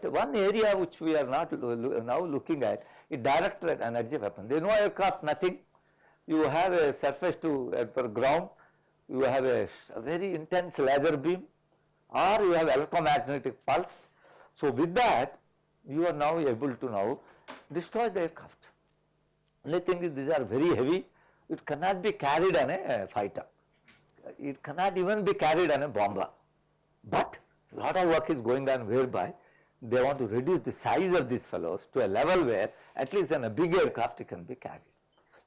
but one area which we are not now looking at is directed energy weapon. Is no aircraft, nothing. You have a surface to uh, ground, you have a, a very intense laser beam or you have electromagnetic pulse. So with that you are now able to now destroy the aircraft. Only thing is these are very heavy, it cannot be carried on a fighter, it cannot even be carried on a bomber. But lot of work is going on whereby they want to reduce the size of these fellows to a level where at least in a big aircraft can be carried.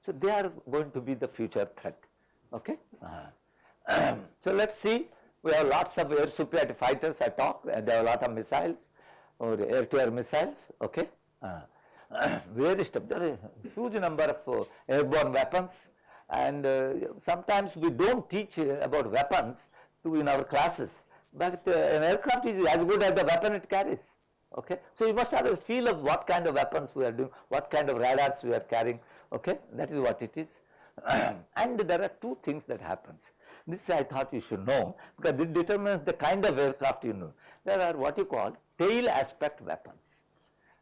So they are going to be the future threat. Okay. Uh -huh. so let us see we have lots of air superiority fighters I talk and there are a lot of missiles or air to air missiles okay. Uh, stuff there huge number of uh, airborne weapons and uh, sometimes we do not teach uh, about weapons to in our classes but uh, an aircraft is as good as the weapon it carries okay. So you must have a feel of what kind of weapons we are doing, what kind of radars we are carrying okay that is what it is and there are two things that happens. This I thought you should know because it determines the kind of aircraft you know. There are what you call tail aspect weapons.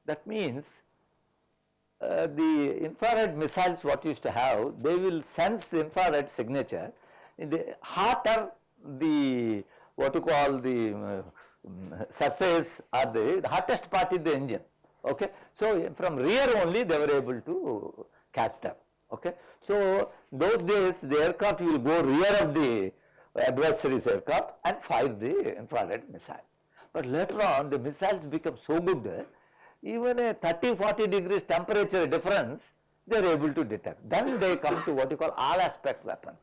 That means uh, the infrared missiles what used to have they will sense infrared signature in the hotter the what you call the uh, surface or the, the hottest part is the engine okay. So from rear only they were able to catch them okay. So those days the aircraft will go rear of the adversary's aircraft and fire the infrared missile. But later on the missiles become so good even a 30 40 degrees temperature difference they are able to detect. Then they come to what you call all aspect weapons.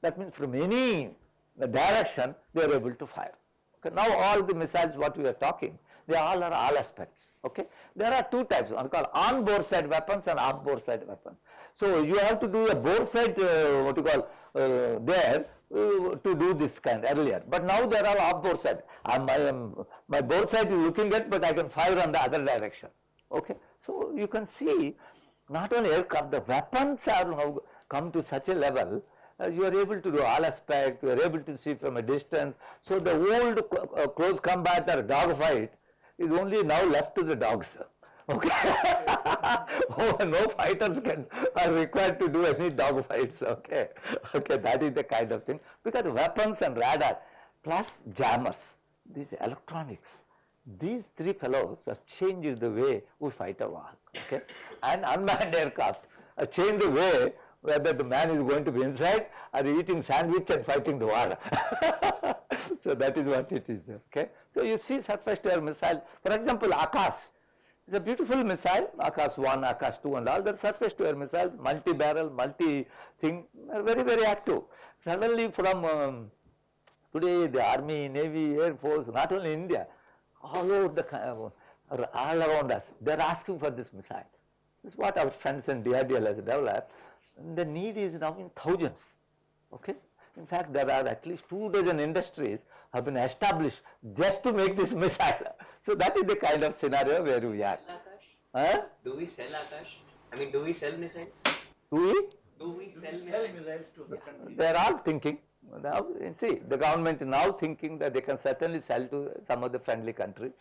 That means from any direction they are able to fire. Okay. Now all the missiles what we are talking they all are all aspects okay. There are two types one called on boresight weapons and off boresight weapons. So you have to do a boresight uh, what you call uh, there uh, to do this kind earlier, but now there are off boresight. I am, my boresight is looking at, but I can fire on the other direction. Okay, so you can see not only aircraft, the weapons are now come to such a level. Uh, you are able to do all aspect, you are able to see from a distance. So the old uh, close combat or dog fight is only now left to the dogs okay. oh, no fighters can are required to do any dog fights, okay. Okay, that is the kind of thing because weapons and radar plus jammers, these electronics, these three fellows have changed the way we fight a war, okay. And unmanned aircraft have changed the way whether the man is going to be inside or eating sandwich and fighting the war. so that is what it is, okay. So you see surface to air missile, for example, Akash, it's a beautiful missile, Akash 1, Akash 2 and all the surface to air missiles, multi-barrel, multi-thing very, very active. Suddenly from um, today the army, navy, air force, not only India, all over the, all around us, they are asking for this missile. This is what our friends in DRDL has developed. And the need is now in thousands, okay. In fact, there are at least two dozen industries have been established just to make this missile. So that is the kind of scenario where we are. Huh? Do we sell Akash? I mean, do we sell missiles? Do we? Do we sell Sell missiles? missiles to the country. They are all thinking. Now, you see, the government is now thinking that they can certainly sell to some of the friendly countries.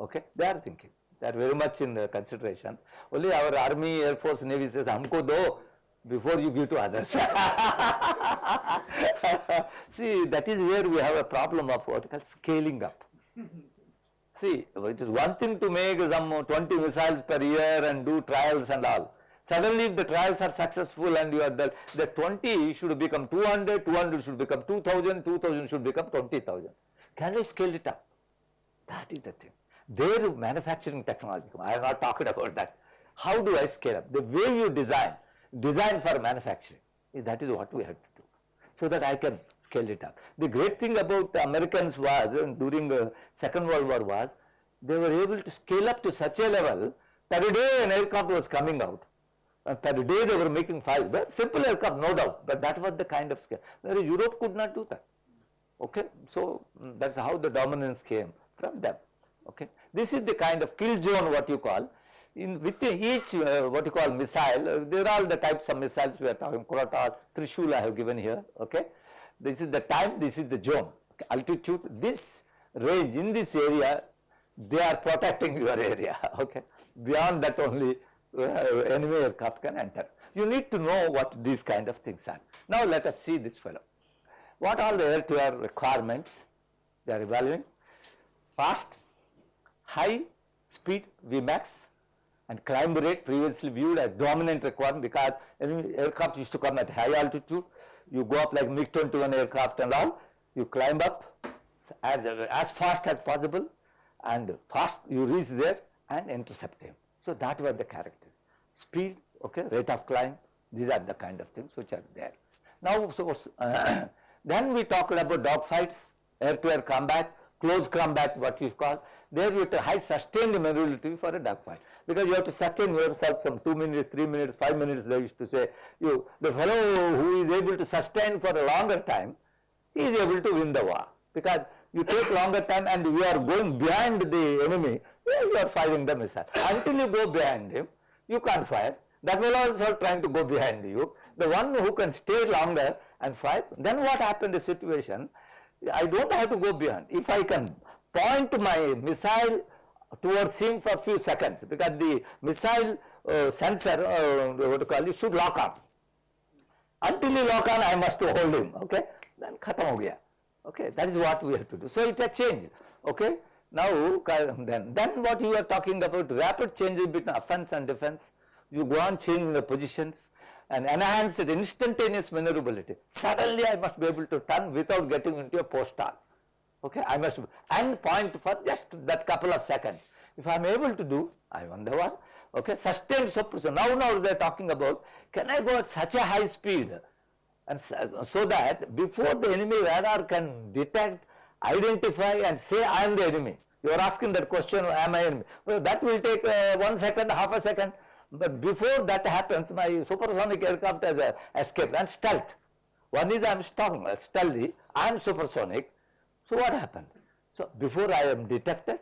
Okay, they are thinking. They are very much in the consideration. Only our army, air force, navy says, "Humko do before you give to others." see, that is where we have a problem of what we call scaling up. See, it is one thing to make some 20 missiles per year and do trials and all. Suddenly if the trials are successful and you are the, the 20 should become 200, 200 should become 2000, 2000 should become 20,000. Can we scale it up? That is the thing. Their manufacturing technology, I am not talking about that. How do I scale up? The way you design, design for manufacturing, that is what we have to do. So that I can scale it up. The great thing about Americans was during the second world war was they were able to scale up to such a level per day an aircraft was coming out and per day they were making five, but simple aircraft no doubt, but that was the kind of scale. Europe could not do that. Okay, so mm, that's how the dominance came from them. Okay, this is the kind of kill zone what you call. In within each uh, what you call missile, uh, there are all the types of missiles we are talking. Kuratar, Trishul I have given here. Okay, this is the time, this is the zone. Okay, altitude, this range in this area they are protecting your area, okay. Beyond that only uh, enemy aircraft can enter. You need to know what these kind of things are. Now let us see this fellow. What are the air-to-air requirements they are evaluating? Fast, high speed Vmax and climb rate previously viewed as dominant requirement because aircraft used to come at high altitude. You go up like MiG-21 aircraft and all, you climb up as, as fast as possible and fast you reach there and intercept him. So that were the characters. Speed, okay, rate of climb, these are the kind of things which are there. Now, so, uh, then we talked about dogfights, air-to-air combat, close combat what you call. There you have to high sustained maneuverability for a dogfight because you have to sustain yourself some 2 minutes, 3 minutes, 5 minutes they used to say. You, the fellow who is able to sustain for a longer time, he is able to win the war because you take longer time and you are going behind the enemy, you are firing the missile. Until you go behind him, you can't fire. That fellow also trying to go behind you. The one who can stay longer and fire, then what happened the situation, I don't have to go beyond. If I can point my missile towards him for few seconds because the missile uh, sensor, uh, what to call it, should lock on. Until you lock on, I must hold him, okay? Then khatam ho gaya. Okay, that is what we have to do. So it has changed. Okay. Now then, then what you are talking about rapid changes between offense and defense. You go on changing the positions and enhance the instantaneous maneuverability. Suddenly I must be able to turn without getting into a post stall. Okay, I must and point for just that couple of seconds. If I am able to do, I wonder. Okay, sustained suppression. Now, now they are talking about can I go at such a high speed and so that before the enemy radar can detect, identify and say I am the enemy. You are asking that question, am I enemy? Well, that will take uh, one second, half a second. But before that happens, my supersonic aircraft has uh, escaped and stealth. One is I am strong, stealthy, I am supersonic. So what happened? So before I am detected,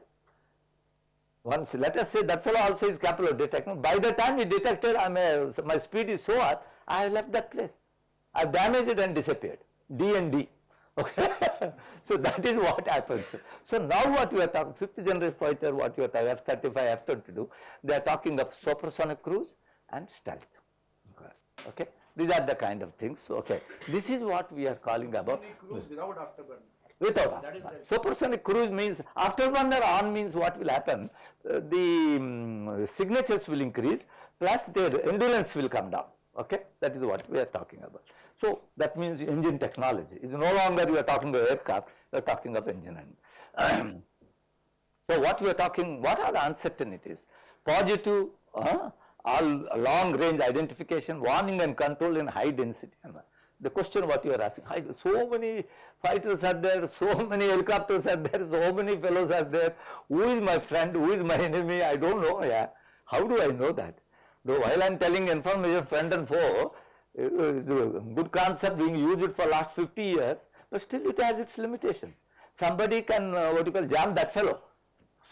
once let us say that fellow also is capable of detecting. By the time he detected, I may, my speed is so high, I have left that place. I have damaged and disappeared. D and D. Okay. so that is what happens. So now what we are talking, fifth generation fighter, what you are talking, F-35, F-22, they are talking of supersonic cruise and stealth. Okay. These are the kind of things. Okay. This is what we are calling about. cruise without afterburner. Without afterburner. Supersonic cruise means after one afterburner on means what will happen? Uh, the um, signatures will increase plus their endurance will come down. Okay. That is what we are talking about. So that means engine technology. It's no longer you are talking about aircraft, you are talking of engine. And so what we are talking, what are the uncertainties? Positive, uh, all long range identification, warning and control in high density. The question what you are asking, so many fighters are there, so many helicopters are there, so many fellows are there. Who is my friend, who is my enemy? I don't know. Yeah. How do I know that? Though while I am telling information friend and foe, uh, good concept being used for last 50 years, but still it has its limitations. Somebody can uh, what you call jam that fellow.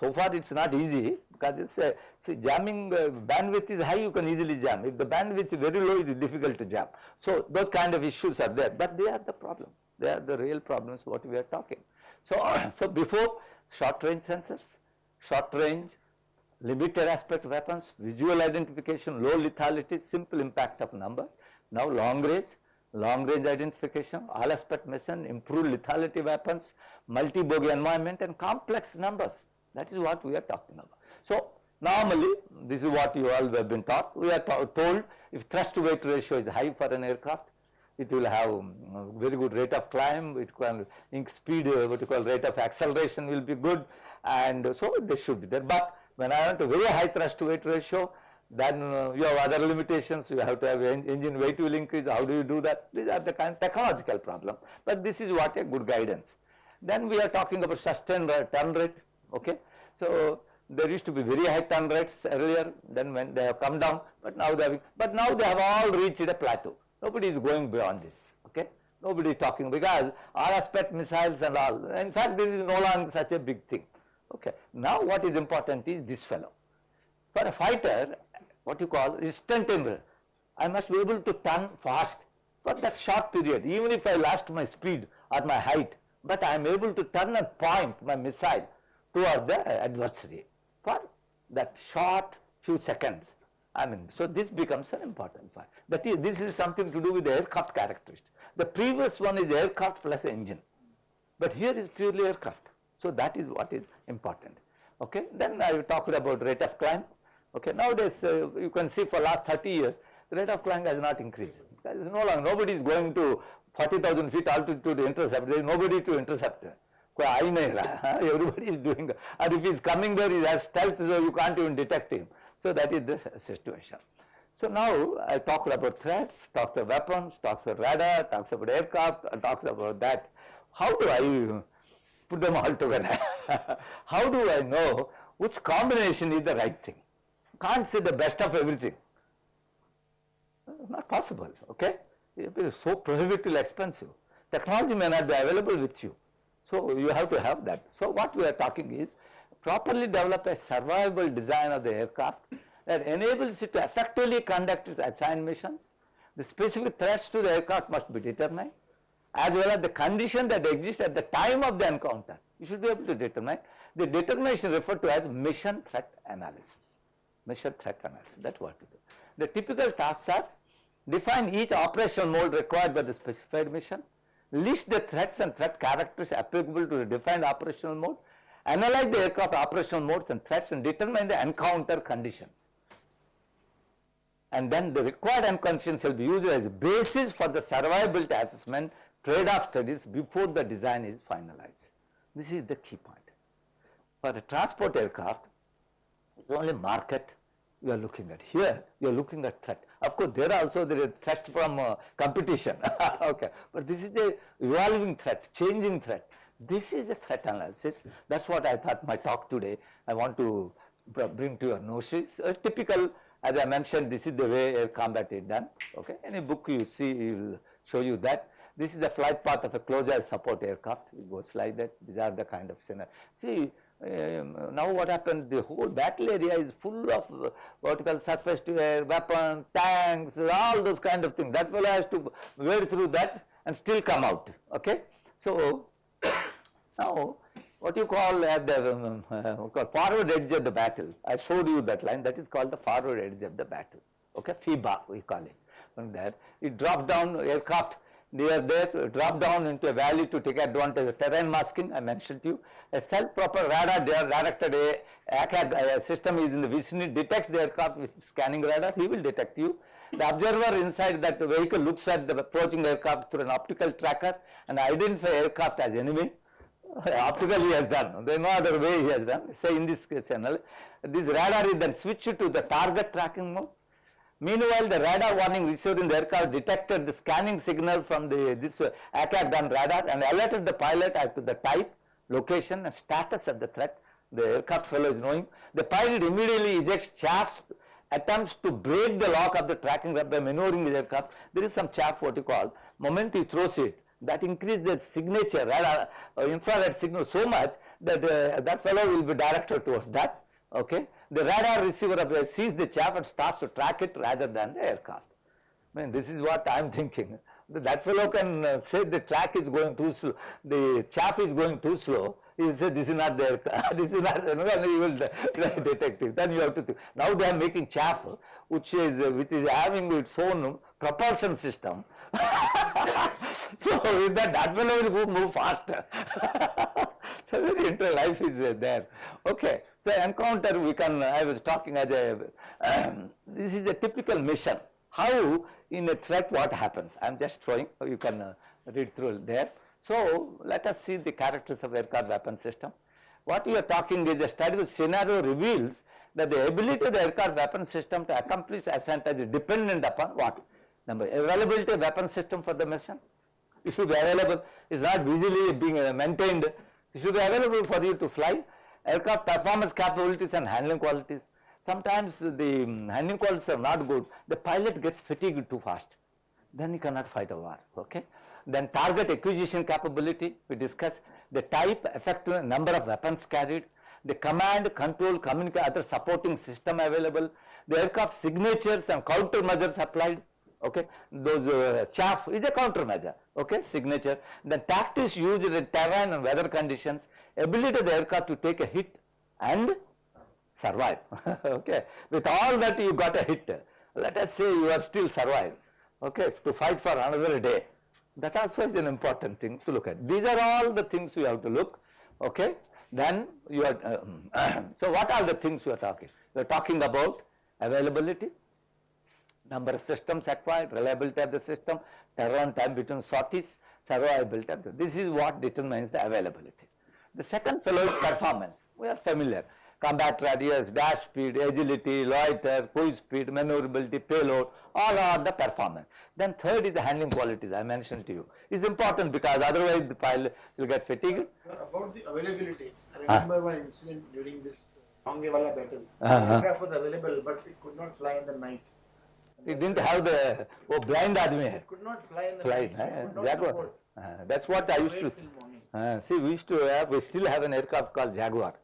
So far it's not easy because it's uh, see jamming uh, bandwidth is high you can easily jam. If the bandwidth is very low it is difficult to jam. So those kind of issues are there but they are the problem. They are the real problems what we are talking. So, so before short range sensors, short range limited aspect weapons, visual identification, low lethality, simple impact of numbers now long range, long range identification, all aspect mission, improved lethality weapons, multi-bogey environment and complex numbers. That is what we are talking about. So normally this is what you all have been taught. We are told if thrust to weight ratio is high for an aircraft, it will have um, very good rate of climb, it can speed, uh, what you call rate of acceleration will be good and so they should be there. But when I want a very high thrust to weight ratio, then uh, you have other limitations, you have to have en engine weight will increase, how do you do that? These are the kind of technological problem, but this is what a good guidance. Then we are talking about sustained turn rate, okay. So there used to be very high turn rates earlier, then when they have come down, but now they have, but now they have all reached a plateau. Nobody is going beyond this, okay. Nobody is talking because aspect missiles and all, in fact this is no longer such a big thing, okay. Now what is important is this fellow. For a fighter, what you call instantaneous. I must be able to turn fast for that short period even if I lost my speed or my height but I am able to turn and point my missile toward the adversary for that short few seconds. I mean, so this becomes an important part. That is, this is something to do with the aircraft characteristics. The previous one is aircraft plus engine, but here is purely aircraft. So that is what is important. Okay. Then I talked about rate of climb. Okay. Nowadays, uh, you can see for last 30 years, the rate of climb has not increased. There is no longer, nobody is going to 40,000 feet altitude to intercept. There is nobody to intercept. Everybody is doing that. And if he is coming there, he has stealth, so you can't even detect him. So that is the situation. So now I talked about threats, talked about weapons, talked about radar, talked about aircraft, talked about that. How do I put them all together? How do I know which combination is the right thing? Can't say the best of everything. Not possible, okay? It is so prohibitively expensive. Technology may not be available with you so you have to have that. So what we are talking is properly develop a survivable design of the aircraft that enables it to effectively conduct its assigned missions. The specific threats to the aircraft must be determined as well as the condition that exists at the time of the encounter. You should be able to determine. The determination referred to as mission threat analysis. Mission threat analysis, that is what we do. The typical tasks are define each operational mode required by the specified mission, list the threats and threat characters applicable to the defined operational mode, analyze the aircraft operational modes and threats and determine the encounter conditions. And then the required encounter shall be used as a basis for the survivability assessment trade-off studies before the design is finalized. This is the key point. For a transport aircraft, it's only market you are looking at. Here, you are looking at threat. Of course, there also there is threat from uh, competition, okay. But this is the evolving threat, changing threat. This is a threat analysis. That's what I thought my talk today. I want to bring to your notice. A typical, as I mentioned, this is the way air combat is done. Okay. Any book you see will show you that. This is the flight path of a air support aircraft. It goes like that. These are the kind of scenario. See, um, now what happened? The whole battle area is full of uh, vertical surface to air weapons tanks all those kind of things. That fellow has to wade through that and still come out okay? So now what you call at the um, uh, forward edge of the battle. I showed you that line. That is called the forward edge of the battle okay? FEBA we call it. From there it drops down aircraft they are there drop down into a valley to take advantage of terrain masking I mentioned to you. A self-proper radar They are directed a system is in the vicinity detects the aircraft with scanning radar he will detect you. The observer inside that vehicle looks at the approaching aircraft through an optical tracker and identify aircraft as enemy optically he has done there is no other way he has done say in this channel this radar is then switched to the target tracking mode Meanwhile, the radar warning received in the aircraft detected the scanning signal from the this uh, ACAC gun radar and alerted the pilot as to the type, location and status of the threat. The aircraft fellow is knowing. The pilot immediately ejects chaff, attempts to break the lock of the tracking by maneuvering the aircraft. There is some chaff what you call, moment he throws it, that increases the signature radar uh, infrared signal so much that uh, that fellow will be directed towards that. Okay the radar receiver sees the chaff and starts to track it rather than the aircraft. I mean, this is what I am thinking. That fellow can uh, say the track is going too slow, the chaff is going too slow. He will say this is not the aircraft, this is not, and he will detect it. Then you have to think. Now they are making chaff which is, uh, which is having its own propulsion system. so with that, that fellow will move faster. so very interesting life is uh, there. Okay. So encounter we can, I was talking as a, um, this is a typical mission. How in a threat what happens? I am just throwing, you can uh, read through there. So let us see the characters of aircraft weapon system. What we are talking is a study scenario reveals that the ability of the aircraft weapon system to accomplish ascent is dependent upon what? Number availability of weapon system for the mission. It should be available. It's not easily being maintained. It should be available for you to fly aircraft performance capabilities and handling qualities. Sometimes the um, handling qualities are not good, the pilot gets fatigued too fast, then he cannot fight a war, okay. Then target acquisition capability, we discuss the type, effective number of weapons carried, the command, control, communicate, other supporting system available, the aircraft signatures and countermeasures applied, okay. Those uh, chaff is a countermeasure, okay, signature. The tactics used in terrain and weather conditions, ability of the aircraft to take a hit and survive. okay, with all that you got a hit. Let us say you are still survive. Okay, to fight for another day. That also is an important thing to look at. These are all the things we have to look. Okay, then you are. Um, so what are the things you are talking? You are talking about availability, number of systems acquired, reliability of the system, turnaround time between sorties, survivability. This is what determines the availability. The second fellow is performance, we are familiar. Combat radius, dash speed, agility, loiter, cruise speed, maneuverability, payload, all are the performance. Then third is the handling qualities I mentioned to you. It's important because otherwise the pilot will get fatigued. About the availability, I ah. remember one incident during this Longewala battle. Uh -huh. Aircraft was available but it could not fly in the night. It didn't have the, oh blind admi. It could not fly in the flight, night. Eh? Could not that support. Uh, that's what I used to. Wait till morning. Uh, see, we used to have, we still have an aircraft called Jaguar.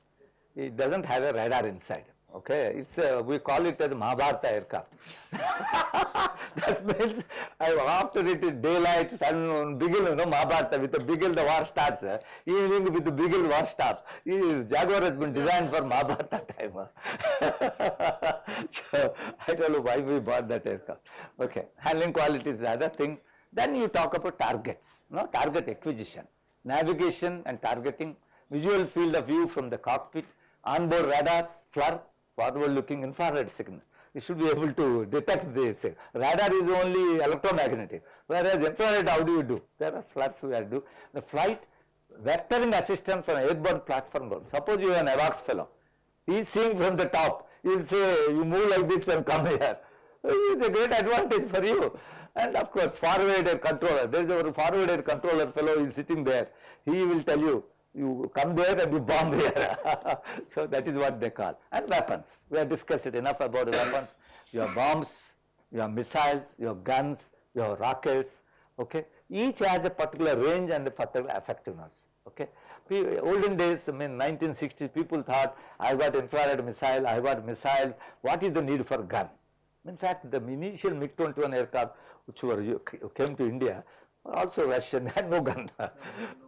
It doesn't have a radar inside. Okay, it's a, we call it as Mahabharata aircraft. that means after it is daylight, sun, beagle, you know, Mahabharata, with the beagle the war starts. Uh, evening with the beagle war stops. Jaguar has been designed for Mahabharata time. uh. so I don't know why we bought that aircraft. Okay, handling quality is the other thing. Then you talk about targets, no target acquisition, navigation and targeting, visual field of view from the cockpit, onboard radars, FLIR, forward looking infrared signal. You should be able to detect this. Radar is only electromagnetic, whereas infrared how do you do? There are FLIRs we are do. The flight vectoring assistance from airborne platform. Suppose you are an AWACS fellow, he is seeing from the top, he will say you move like this and come here. It's a great advantage for you. And of course, forward air controller, there is a forward air controller fellow is sitting there. He will tell you, you come there and you bomb here. so that is what they call. And weapons. We have discussed it enough about weapons. Your bombs, your missiles, your guns, your rockets. Okay. Each has a particular range and a particular effectiveness. Okay. Olden days, I mean 1960s, people thought, I got infrared missile, I got missiles. What is the need for gun? In fact, the initial MiG-21 aircraft which were came to India also Russian, had no gun.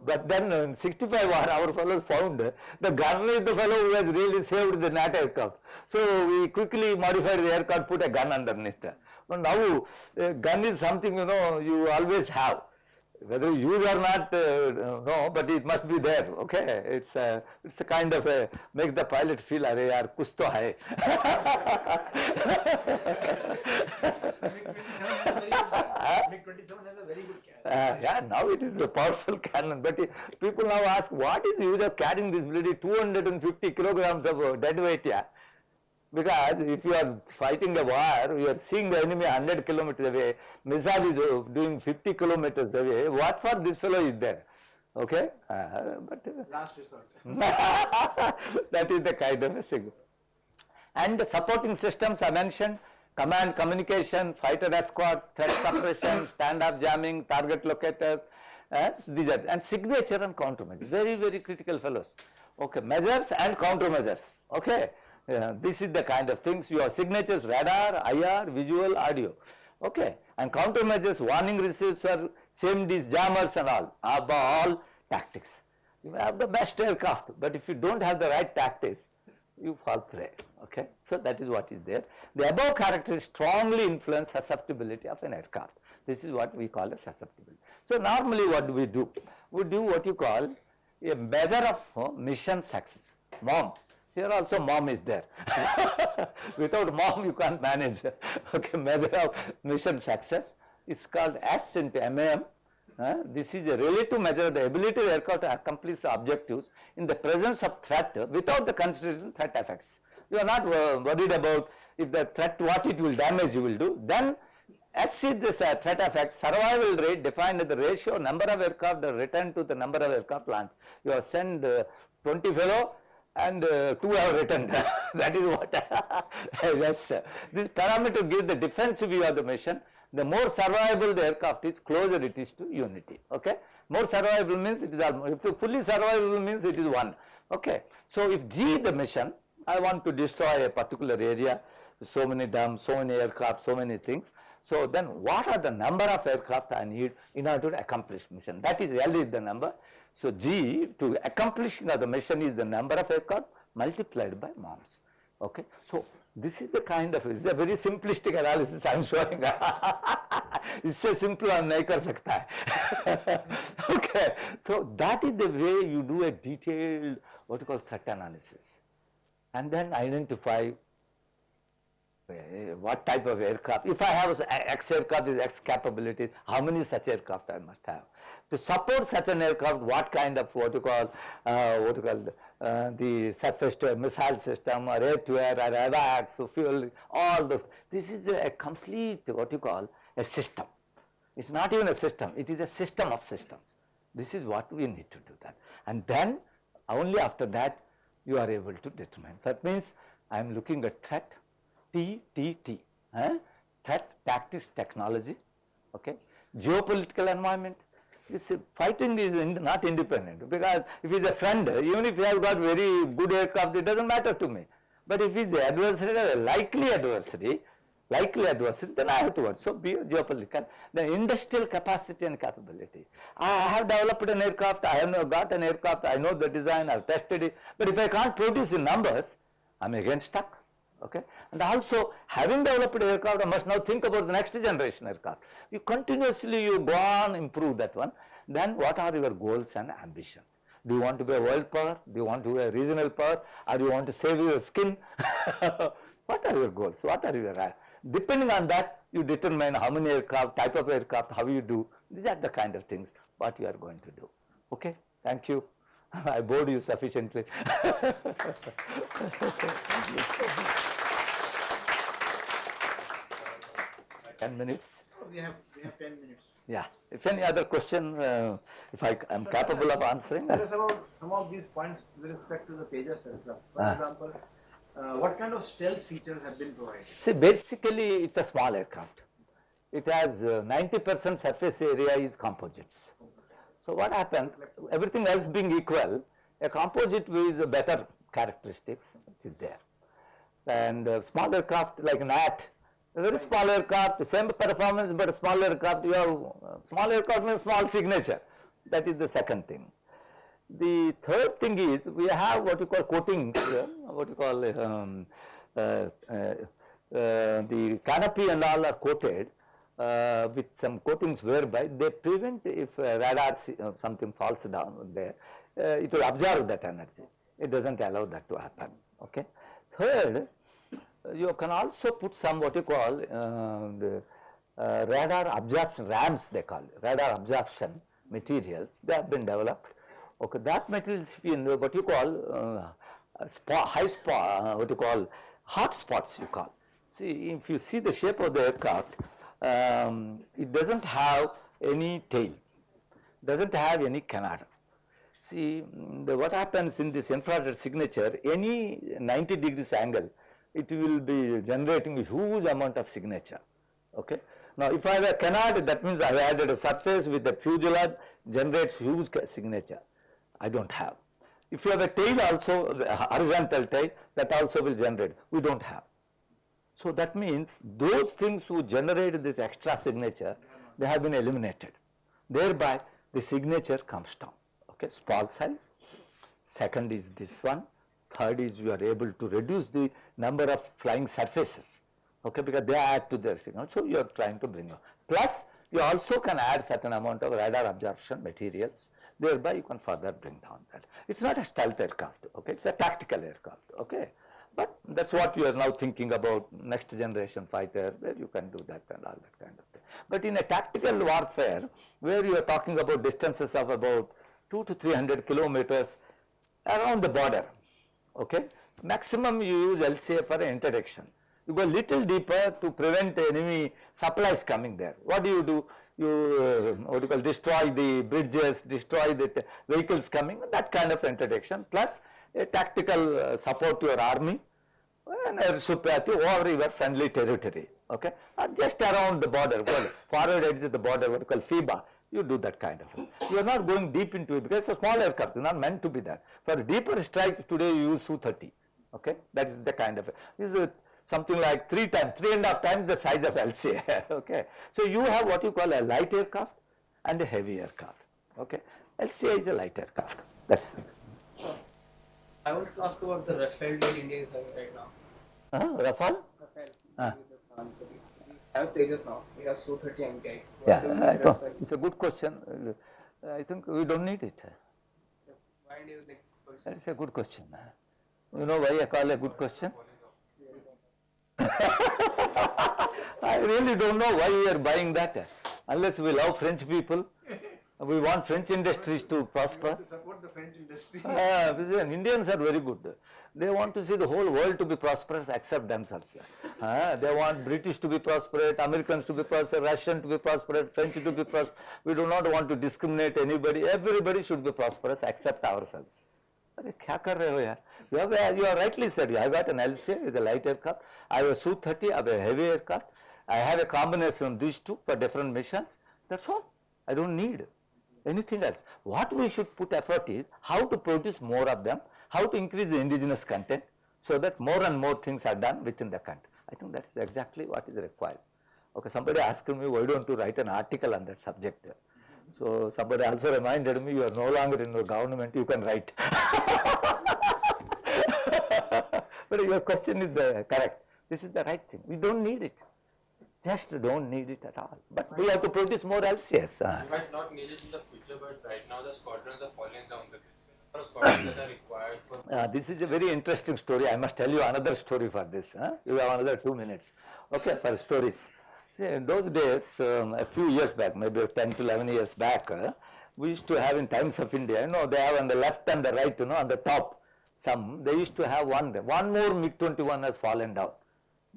but then in 65 war, our fellows found the gun is the fellow who has really saved the Gnat aircraft. So we quickly modified the aircraft, put a gun underneath. But now, a gun is something you know you always have Whether you use or not, uh, no, but it must be there. Okay, it's a, it's a kind of a make the pilot feel, अरे यार कुछ तो है. MiG-27 has a very good cannon. Uh, yeah, now it is a powerful cannon, but it- people now ask, what is the use of carrying this bloody 250 kilograms of uh, dead weight here? Because if you are fighting a war, you are seeing the enemy 100 kilometers away, missile is uh, doing 50 kilometers away, what for this fellow is there? Okay, uh, but uh, Last resort. that is the kind of a thing. And the supporting systems I mentioned, command communication, fighter escorts, threat suppression, stand-up jamming, target locators, and these are, and signature and countermeasures, very, very critical fellows. Okay, measures and countermeasures, okay. Yeah, this is the kind of things, your signatures, radar, IR, visual, audio, okay. And countermeasures, warning receivers for CMDs, jammers and all, above all tactics. You may have the best aircraft, but if you don't have the right tactics, you fall prey. Okay, so that is what is there. The above characteristics strongly influence susceptibility of an aircraft. This is what we call a susceptibility. So normally, what do we do? We do what you call a measure of uh, mission success. Mom. Here also mom is there. Without mom, you can't manage. okay, measure of mission success. It's called S into MAM. Uh, this is a relative measure of the ability of aircraft to accomplish objectives in the presence of threat without the consideration threat effects. You are not uh, worried about if the threat, what it will damage you will do. Then S is this uh, threat effect, survival rate defined as the ratio number of aircraft that return to the number of aircraft launched. You have sent uh, 20 fellow and uh, 2 have returned. that is what, yes. This parameter gives the defensive view of the mission. The more survivable the aircraft is, closer it is to unity. Okay. More survivable means it is almost, if fully survivable means it is 1. Okay. So if G the mission, I want to destroy a particular area, so many dams, so many aircraft, so many things. So then what are the number of aircraft I need in order to accomplish mission? That is L is the number. So G to accomplishing of the mission is the number of aircraft multiplied by moms. Okay. So this is the kind of, it's a very simplistic analysis I am showing. इससे simple हम नहीं कर सकता है. okay. So that is the way you do a detailed what you call threat analysis and then identify uh, what type of aircraft, if I have X aircraft with X capabilities, how many such aircraft I must have. To support such an aircraft, what kind of what you call, uh, what you call uh, the surface to missile system or air to air or AWACS, so fuel, all those. This is a complete what you call a system. It's not even a system, it is a system of systems. This is what we need to do that. And then only after that you are able to determine. That means I am looking at threat, T, T, T, eh? threat, tactics, technology, okay, geopolitical environment. This fighting is not independent because if he is a friend, even if he has got very good aircraft, it does not matter to me. But if he is adversary, a likely adversary, likely adversary, then I have to work. So, be geopolitical, the industrial capacity and capability. I have developed an aircraft, I have got an aircraft, I know the design, I have tested it, but if I can't produce in numbers, I am again stuck. Okay. And also having developed aircraft, I must now think about the next generation aircraft. You continuously you go on improve that one. Then what are your goals and ambitions? Do you want to be a world power? Do you want to be a regional power? Or do you want to save your skin? what are your goals? What are your, uh, depending on that, you determine how many aircraft, type of aircraft, how you do. These are the kind of things what you are going to do. Okay. Thank you. I bored you sufficiently. 10 minutes. Oh, we have, we have 10 minutes. Yeah. If any other question, uh, if I am capable of answering. Tell us about some of these points with respect to the Tejas aircraft. For Ah. example, uh, what kind of stealth features have been provided? See, basically it's a small aircraft. It has 90% surface area is composites. So what happened, everything else being equal, a composite with better characteristics is there. And uh, small aircraft like Gnat, very small aircraft, same performance but small aircraft, you have uh, small aircraft means small signature. That is the second thing. The third thing is we have what you call coatings, uh, what you call um, uh, uh, uh, the canopy and all are coated uh, with some coatings whereby they prevent if radar something falls down there, it will absorb that energy. It does not allow that to happen. Okay. Third, you can also put some what you call uh, the uh, radar absorption, RAMs they call it, radar absorption materials, they have been developed. Okay, that materials if you what you call uh, high spot, what you call hot spots you call. See, if you see the shape of the aircraft, um, it does not have any tail, does not have any canard. See, the, what happens in this infrared signature, any 90 degrees angle, it will be generating a huge amount of signature. Okay. Now, if I have a canard, that means I have added a surface with a fuselage, generates huge signature. I don't have. If you have a tail also, the uh, horizontal tail, that also will generate. We don't have. So that means those things who generate this extra signature, they have been eliminated. Thereby, the signature comes down. Okay, small size. Second is this one. Third is you are able to reduce the number of flying surfaces. Okay, because they add to their signal. So you are trying to bring up. Plus, you also can add certain amount of radar absorption materials. Thereby, you can further bring down that. It's not a stealth aircraft. Okay, it's a tactical aircraft. Okay. But that's what you are now thinking about next generation fighter where you can do that and all that kind of thing. But in a tactical warfare where you are talking about distances of about 2 to 300 kilometers around the border, okay, maximum you use LCA for interdiction. You go little deeper to prevent enemy supplies coming there. What do you do? You uh, what you call destroy the bridges, destroy the vehicles coming, that kind of interdiction plus a tactical uh, support to your army and air superiority over your friendly territory, okay, or just around the border, forward edge of the border, what you call FEBA, you do that kind of. You are not going deep into it because it's a small aircraft, it's not meant to be there. For deeper strike, today you use Su-30, okay, that is the kind of, this is something like three times, three and a half times the size of LCA. okay. So you have what you call a light aircraft and a heavy aircraft. Okay. LCA is a light aircraft. That's it. I want to ask about the Rafale that India is having right now. Uh, Rafale? Rafale. Ah. We have Tejas now. We have Su-30 MKI. What Yeah, do we I know. It's a good question. Uh, I think we don't need it. Why do you think? That is a good question. You know why I call a good question? I really don't know why we are buying that. Unless we love French people, we want French industries to prosper. To support the French industry. Ah, listen, Indians are very good They want to see the whole world to be prosperous except themselves. Ah, they want British to be prosperous, Americans to be prosperous, Russian to be prosperous, French to be prosperous. We do not want to discriminate anybody. Everybody should be prosperous except ourselves. अरे क्या कर रहे हो यार you have you are rightly said I got an LCA with a light aircraft I have a Su 30 I have a heavy aircraft I have a combination of these two for different missions that's all I don't need anything else what we should put effort is how to produce more of them how to increase the indigenous content so that more and more things are done within the country I think that is exactly what is required okay somebody asked me why don't you write an article on that subject so somebody also reminded me you are no longer in the government, you can write. but your question is the correct. This is the right thing. We don't need it. Just don't need it at all. But we have to produce more LCS. uh. You might not need it in the future, but right now the squadrons are falling down. The Uh, this is a very interesting story. I must tell you another story for this. Huh? You have another two minutes. Okay, for stories. See, in those days, um, a few years back, maybe 10 to 11 years back, uh, we used to have in Times of India, you know, they have on the left and the right, you know, on the top, some, they used to have one, one more MiG-21 has fallen down.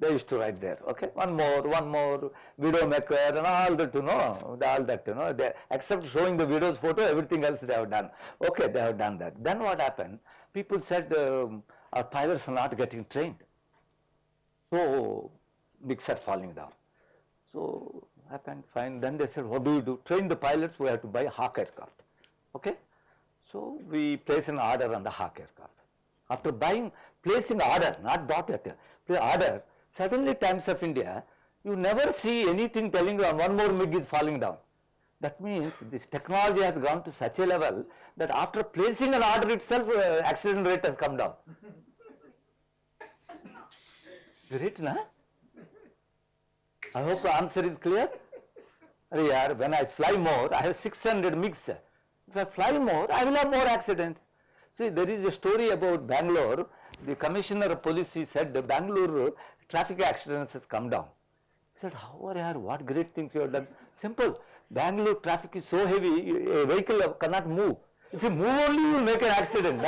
They used to write there, okay, one more, one more, video maker and all that, you know, all that, you know, they, except showing the videos photo, everything else they have done. Okay, they have done that. Then what happened? People said, um, our pilots are not getting trained. So, MiGs are falling down. So, happened fine. Then they said, what do you do? Train the pilots, we have to buy Hawk aircraft. Okay? So, we place an order on the Hawk aircraft. After buying, placing an order, not dot place order, suddenly Times of India, you never see anything telling you one more MiG is falling down. That means this technology has gone to such a level that after placing an order itself, uh, accident rate has come down. Great, na? I hope the answer is clear. Yaar, when I fly more, I have 600 MiGs. If I fly more, I will have more accidents. See, there is a story about Bangalore. The commissioner of police said Bangalore traffic accidents has come down. He said, how are yaar, what great things you have done. Simple. Bangalore traffic is so heavy, a vehicle cannot move. If you move only, you will make an accident.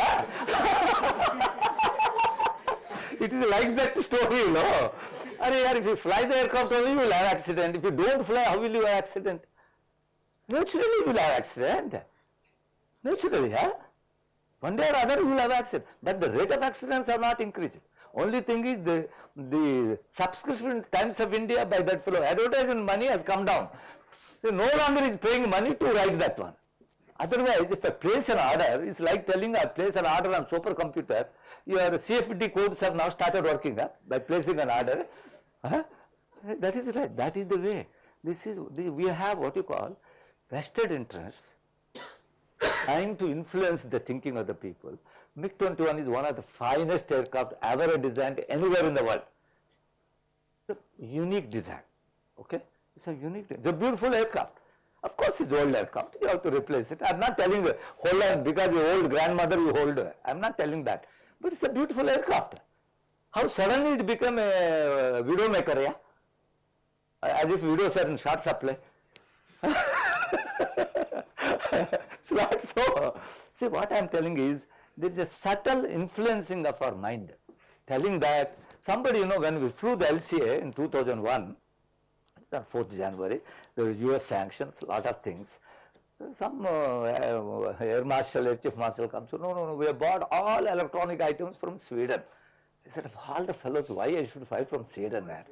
it is like that story, you know. Yaar, if you fly the aircraft only, you will have accident. If you don't fly, how will you have accident? Naturally, you will have accident. Naturally, yeah. One day or other, you will have accident. But the rate of accidents are not increasing. Only thing is the the subscription Times of India by that fellow advertisement money has come down. So no longer is paying money to write that one. Otherwise, if I place an order, it's like telling I place an order on supercomputer, your CFD codes have now started working huh, by placing an order. Huh? That is right, that is the way. This is, we have what you call vested interests trying to influence the thinking of the people. MiG-21 is one of the finest aircraft ever designed anywhere in the world. It's a unique design, okay? It's a unique, it's a beautiful aircraft. Of course, it's old aircraft, you have to replace it. I'm not telling you, hold on, because your old grandmother you hold her. I'm not telling that. But it's a beautiful aircraft. How suddenly it became a uh, video maker, yeah? As if videos are in short supply. it's not so. See, what I am telling is, there is a subtle influencing of our mind, telling that somebody, you know, when we flew the LCA in 2001, on 4th January, there were US sanctions, lot of things. Some uh, uh, Air Marshal, Air Chief Marshal comes, no, no, no, we have bought all electronic items from Sweden. I said, of all the fellows, why I should buy from Sweden, man?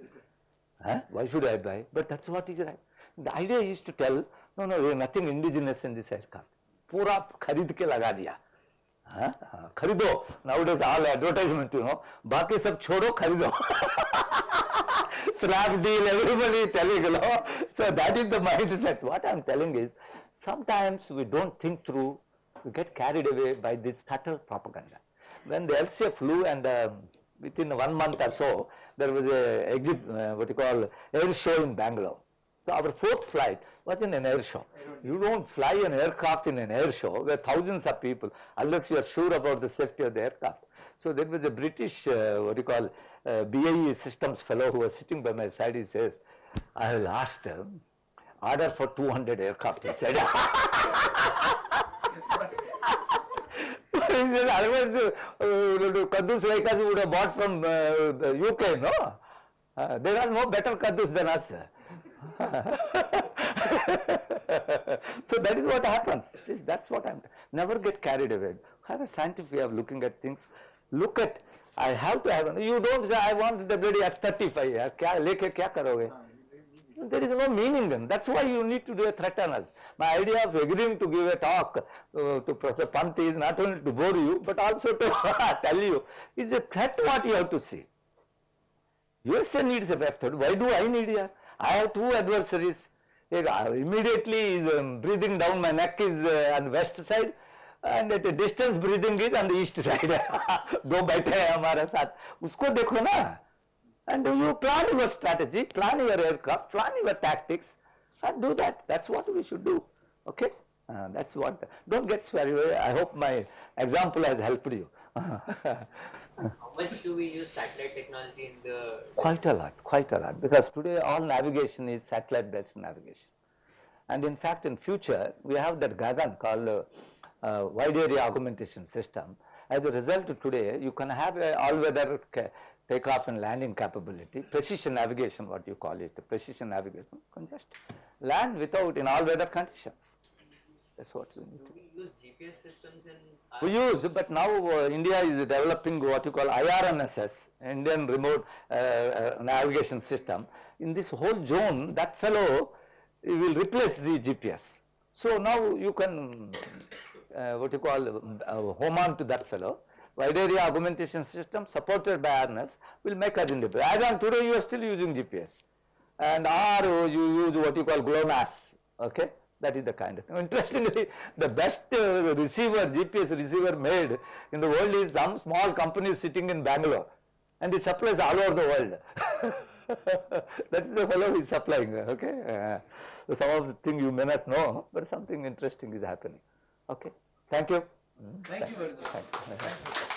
Huh? Why should I buy? But that's what is right. The idea is to tell, no, no, there is nothing indigenous in this aircraft. पूरा खरीद के लगा दिया हाँ, हाँ, खरीदो nowadays all advertisement you know बाकी सब छोड़ो खरीदो Snapdeal everybody is telling you know so that is the mindset what I am telling is sometimes we don't think through we get carried away by this subtle propaganda when the LCA flew and um, within one month or so there was a exhibit uh, what you call air show in Bangalore so our fourth flight was in an air show. You don't fly an aircraft in an air show where thousands of people unless you are sure about the safety of the aircraft. So there was a British uh, what do you call uh, BAE systems fellow who was sitting by my side. He says, I will ask them order for 200 aircraft. He said. he said, otherwise uh, Kadus like us would have bought from uh, UK, no? Uh, there are no better Kadus than us. so that is what happens. That's what I'm, never get carried away. Have a scientific way of looking at things. Look at, I have to have, you don't say I want the bloody F-35. There is no meaning then. That's why you need to do a threat analysis. My idea of agreeing to give a talk uh, to Professor Pant is not only to bore you, but also to tell you, is a threat what you have to see. USA needs a F-35. Why do I need here? I have two adversaries. एक immediately is um, breathing down my neck is uh, on west side and at a distance breathing is on the east side. दो बैठे हैं हमारे साथ उसको देखो ना and you plan your strategy, plan your aircraft, plan your tactics and do that. That's what we should do. Okay? Uh, that's what. Don't get sweary. away. I hope my example has helped you. How much do we use satellite technology in the Quite a lot, quite a lot, because today all navigation is satellite-based navigation. And in fact, in future, we have that Gagan called uh, uh, wide area augmentation system. As a result, today you can have a all-weather takeoff and landing capability, precision navigation, what you call it, precision navigation, can just land without in all-weather conditions. That's what we need do we use GPS systems in we use, but now uh, India is developing what you call IRNSS, Indian Remote uh, uh, Navigation System. In this whole zone, that fellow will replace the GPS. So now you can, uh, what you call, uh, home on to that fellow. Wide area augmentation system supported by RNS will make us independent. As on today, you are still using GPS. And or you use what you call GLONASS, okay? That is the kind of thing. Interestingly, the best uh, receiver, GPS receiver made in the world is some small company sitting in Bangalore and it supplies all over the world. that is the fellow is supplying, okay? Uh, so some of the things you may not know, but something interesting is happening. Okay, thank you. Thank you very much. Thank.